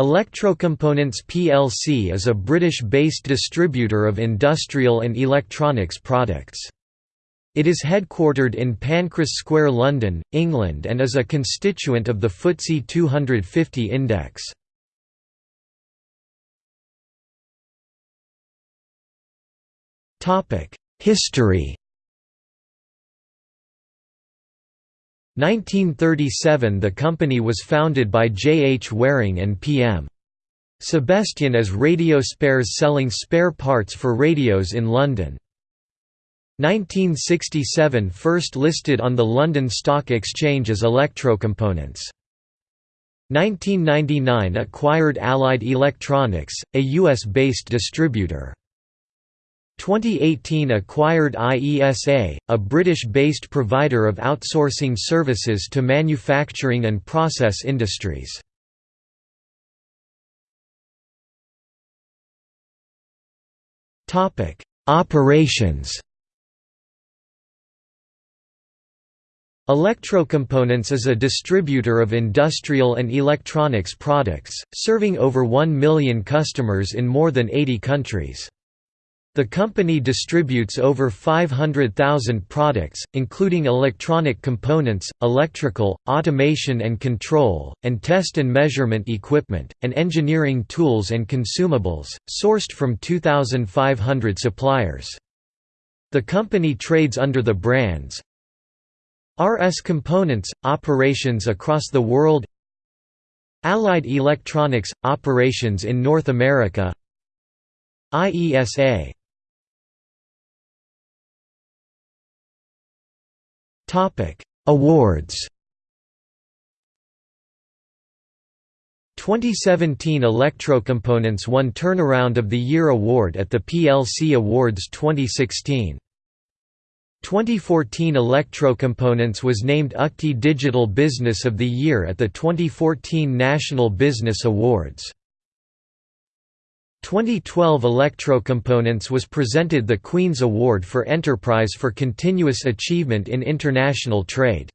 Electrocomponents plc is a British-based distributor of industrial and electronics products. It is headquartered in Pancras Square London, England and is a constituent of the FTSE 250 index. History 1937 The company was founded by J. H. Waring and P. M. Sebastian as Radio Spares selling spare parts for radios in London. 1967 First listed on the London Stock Exchange as Electrocomponents. 1999 Acquired Allied Electronics, a US-based distributor. 2018 acquired IESA, a British-based provider of outsourcing services to manufacturing and process industries. Operations Electrocomponents is a distributor of industrial and electronics products, serving over 1 million customers in more than 80 countries. The company distributes over 500,000 products, including electronic components, electrical, automation and control, and test and measurement equipment, and engineering tools and consumables, sourced from 2,500 suppliers. The company trades under the brands RS Components – operations across the world Allied Electronics – operations in North America IESA Topic: Awards. 2017 Electrocomponents won Turnaround of the Year award at the PLC Awards 2016. 2014 Electrocomponents was named UCTI Digital Business of the Year at the 2014 National Business Awards. 2012 Electrocomponents was presented the Queen's Award for Enterprise for Continuous Achievement in International Trade.